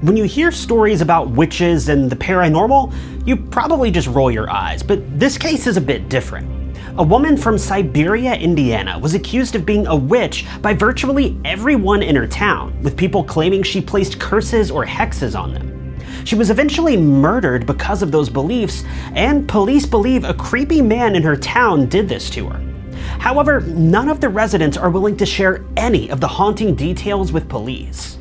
When you hear stories about witches and the paranormal, you probably just roll your eyes, but this case is a bit different. A woman from Siberia, Indiana was accused of being a witch by virtually everyone in her town, with people claiming she placed curses or hexes on them. She was eventually murdered because of those beliefs, and police believe a creepy man in her town did this to her. However, none of the residents are willing to share any of the haunting details with police.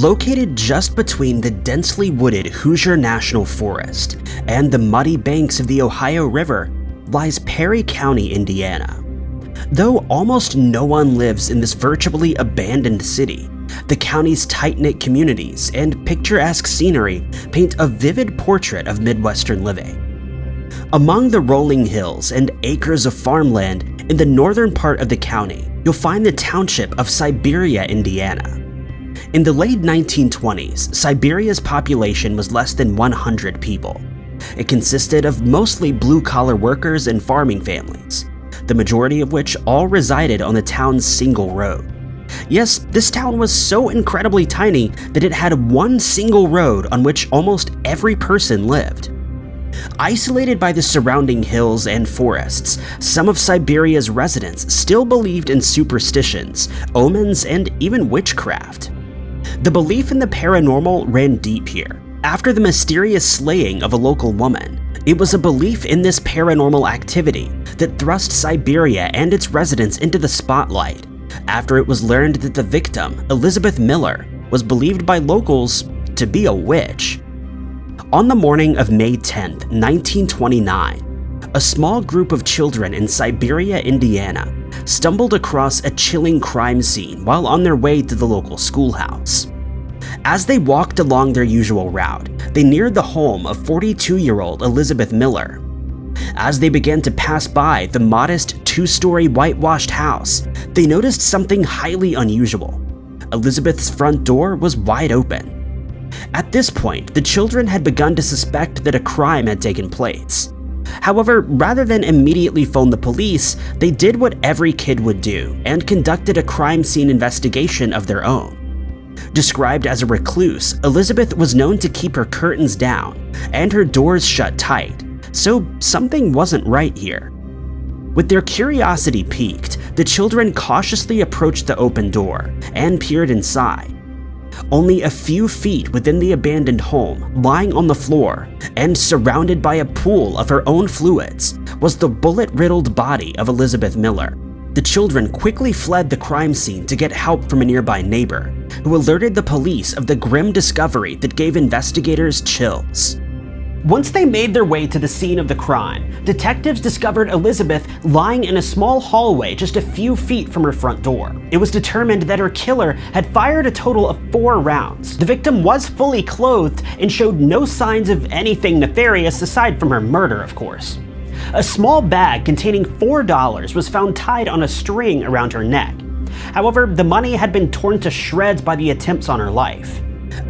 Located just between the densely wooded Hoosier National Forest and the muddy banks of the Ohio River lies Perry County, Indiana. Though almost no one lives in this virtually abandoned city, the county's tight-knit communities and picturesque scenery paint a vivid portrait of Midwestern living. Among the rolling hills and acres of farmland in the northern part of the county, you'll find the township of Siberia, Indiana. In the late 1920s, Siberia's population was less than 100 people. It consisted of mostly blue-collar workers and farming families, the majority of which all resided on the town's single road. Yes, this town was so incredibly tiny that it had one single road on which almost every person lived. Isolated by the surrounding hills and forests, some of Siberia's residents still believed in superstitions, omens, and even witchcraft. The belief in the paranormal ran deep here. After the mysterious slaying of a local woman, it was a belief in this paranormal activity that thrust Siberia and its residents into the spotlight after it was learned that the victim, Elizabeth Miller, was believed by locals to be a witch. On the morning of May 10, 1929, a small group of children in Siberia, Indiana stumbled across a chilling crime scene while on their way to the local schoolhouse. As they walked along their usual route, they neared the home of 42-year-old Elizabeth Miller. As they began to pass by the modest two-story whitewashed house, they noticed something highly unusual. Elizabeth's front door was wide open. At this point, the children had begun to suspect that a crime had taken place. However, rather than immediately phone the police, they did what every kid would do and conducted a crime scene investigation of their own. Described as a recluse, Elizabeth was known to keep her curtains down and her doors shut tight, so something wasn't right here. With their curiosity piqued, the children cautiously approached the open door and peered inside. Only a few feet within the abandoned home, lying on the floor and surrounded by a pool of her own fluids, was the bullet-riddled body of Elizabeth Miller. The children quickly fled the crime scene to get help from a nearby neighbor, who alerted the police of the grim discovery that gave investigators chills. Once they made their way to the scene of the crime, detectives discovered Elizabeth lying in a small hallway just a few feet from her front door. It was determined that her killer had fired a total of four rounds. The victim was fully clothed and showed no signs of anything nefarious aside from her murder, of course. A small bag containing $4 was found tied on a string around her neck. However, the money had been torn to shreds by the attempts on her life.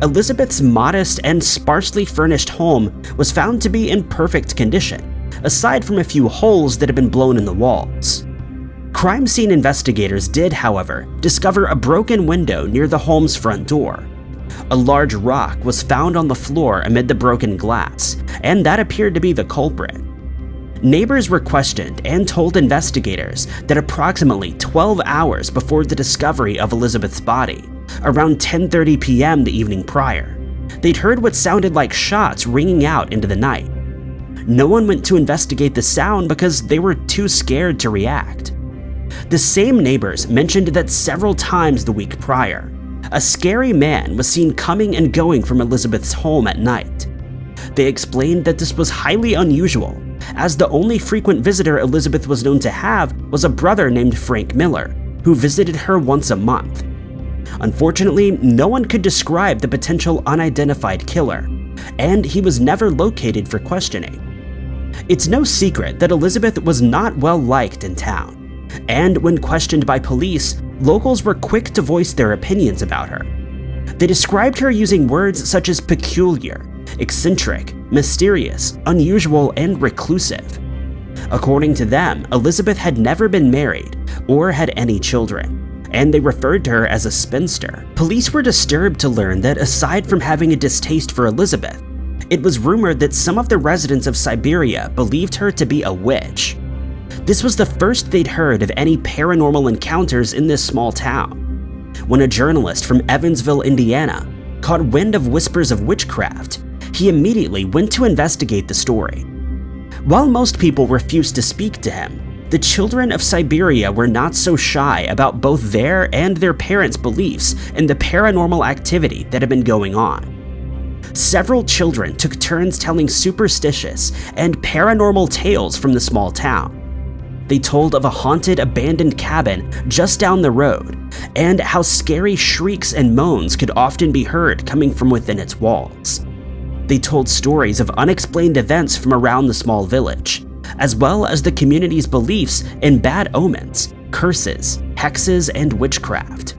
Elizabeth's modest and sparsely furnished home was found to be in perfect condition, aside from a few holes that had been blown in the walls. Crime scene investigators did, however, discover a broken window near the home's front door. A large rock was found on the floor amid the broken glass, and that appeared to be the culprit. Neighbors were questioned and told investigators that approximately 12 hours before the discovery of Elizabeth's body, around 10.30 p.m. the evening prior. They'd heard what sounded like shots ringing out into the night. No one went to investigate the sound because they were too scared to react. The same neighbors mentioned that several times the week prior, a scary man was seen coming and going from Elizabeth's home at night. They explained that this was highly unusual, as the only frequent visitor Elizabeth was known to have was a brother named Frank Miller, who visited her once a month. Unfortunately, no one could describe the potential unidentified killer, and he was never located for questioning. It's no secret that Elizabeth was not well liked in town, and when questioned by police, locals were quick to voice their opinions about her. They described her using words such as peculiar, eccentric, mysterious, unusual, and reclusive. According to them, Elizabeth had never been married or had any children, and they referred to her as a spinster. Police were disturbed to learn that aside from having a distaste for Elizabeth, it was rumored that some of the residents of Siberia believed her to be a witch. This was the first they'd heard of any paranormal encounters in this small town. When a journalist from Evansville, Indiana, caught wind of whispers of witchcraft, he immediately went to investigate the story. While most people refused to speak to him, the children of Siberia were not so shy about both their and their parents' beliefs in the paranormal activity that had been going on. Several children took turns telling superstitious and paranormal tales from the small town. They told of a haunted abandoned cabin just down the road, and how scary shrieks and moans could often be heard coming from within its walls. They told stories of unexplained events from around the small village, as well as the community's beliefs in bad omens, curses, hexes, and witchcraft.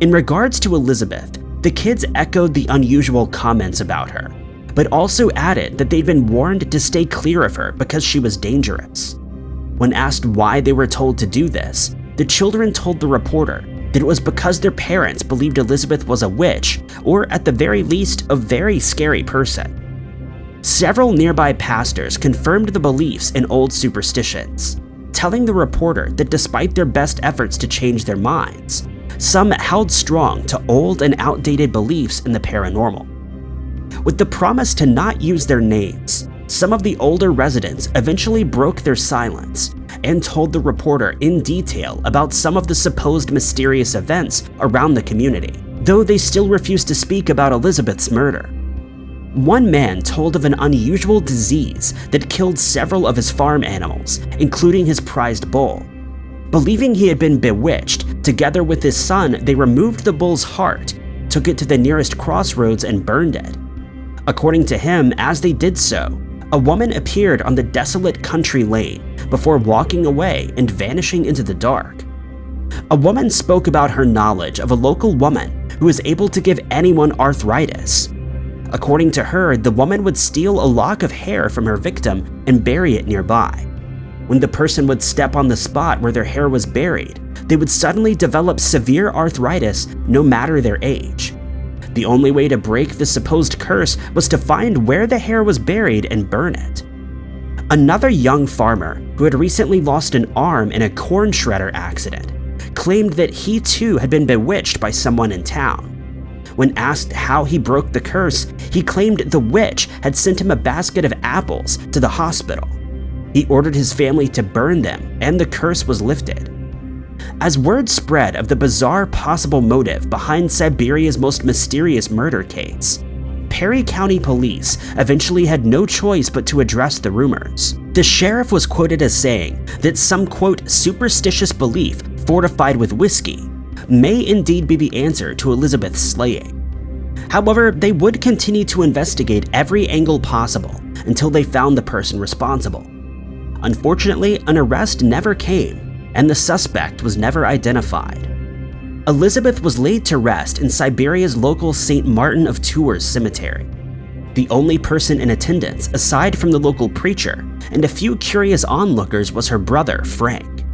In regards to Elizabeth, the kids echoed the unusual comments about her, but also added that they'd been warned to stay clear of her because she was dangerous. When asked why they were told to do this, the children told the reporter that it was because their parents believed Elizabeth was a witch, or at the very least, a very scary person. Several nearby pastors confirmed the beliefs in old superstitions, telling the reporter that despite their best efforts to change their minds, some held strong to old and outdated beliefs in the paranormal. With the promise to not use their names, some of the older residents eventually broke their silence and told the reporter in detail about some of the supposed mysterious events around the community, though they still refused to speak about Elizabeth's murder. One man told of an unusual disease that killed several of his farm animals, including his prized bull, Believing he had been bewitched, together with his son, they removed the bull's heart, took it to the nearest crossroads, and burned it. According to him, as they did so, a woman appeared on the desolate country lane before walking away and vanishing into the dark. A woman spoke about her knowledge of a local woman who was able to give anyone arthritis. According to her, the woman would steal a lock of hair from her victim and bury it nearby. When the person would step on the spot where their hair was buried, they would suddenly develop severe arthritis no matter their age. The only way to break the supposed curse was to find where the hair was buried and burn it. Another young farmer, who had recently lost an arm in a corn shredder accident, claimed that he too had been bewitched by someone in town. When asked how he broke the curse, he claimed the witch had sent him a basket of apples to the hospital. He ordered his family to burn them, and the curse was lifted. As word spread of the bizarre possible motive behind Siberia's most mysterious murder case, Perry County Police eventually had no choice but to address the rumors. The sheriff was quoted as saying that some quote superstitious belief fortified with whiskey may indeed be the answer to Elizabeth's slaying. However, they would continue to investigate every angle possible until they found the person responsible. Unfortunately, an arrest never came, and the suspect was never identified. Elizabeth was laid to rest in Siberia's local St. Martin of Tours cemetery. The only person in attendance, aside from the local preacher and a few curious onlookers, was her brother, Frank.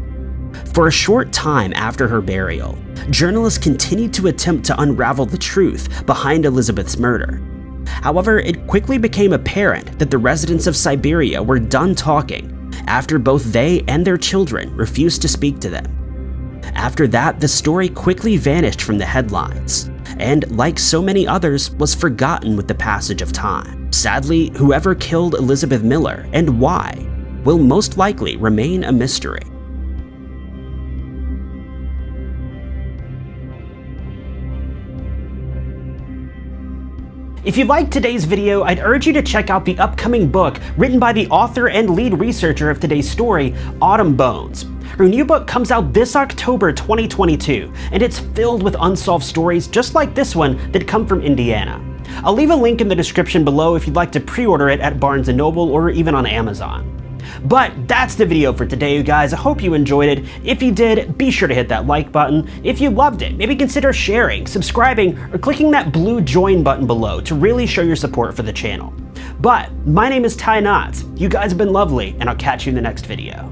For a short time after her burial, journalists continued to attempt to unravel the truth behind Elizabeth's murder. However, it quickly became apparent that the residents of Siberia were done talking after both they and their children refused to speak to them. After that, the story quickly vanished from the headlines, and like so many others, was forgotten with the passage of time. Sadly, whoever killed Elizabeth Miller and why will most likely remain a mystery. If you liked today's video, I'd urge you to check out the upcoming book written by the author and lead researcher of today's story, Autumn Bones. Her new book comes out this October 2022, and it's filled with unsolved stories just like this one that come from Indiana. I'll leave a link in the description below if you'd like to pre-order it at Barnes & Noble or even on Amazon. But that's the video for today, you guys. I hope you enjoyed it. If you did, be sure to hit that like button. If you loved it, maybe consider sharing, subscribing, or clicking that blue join button below to really show your support for the channel. But my name is Ty Knotts. You guys have been lovely, and I'll catch you in the next video.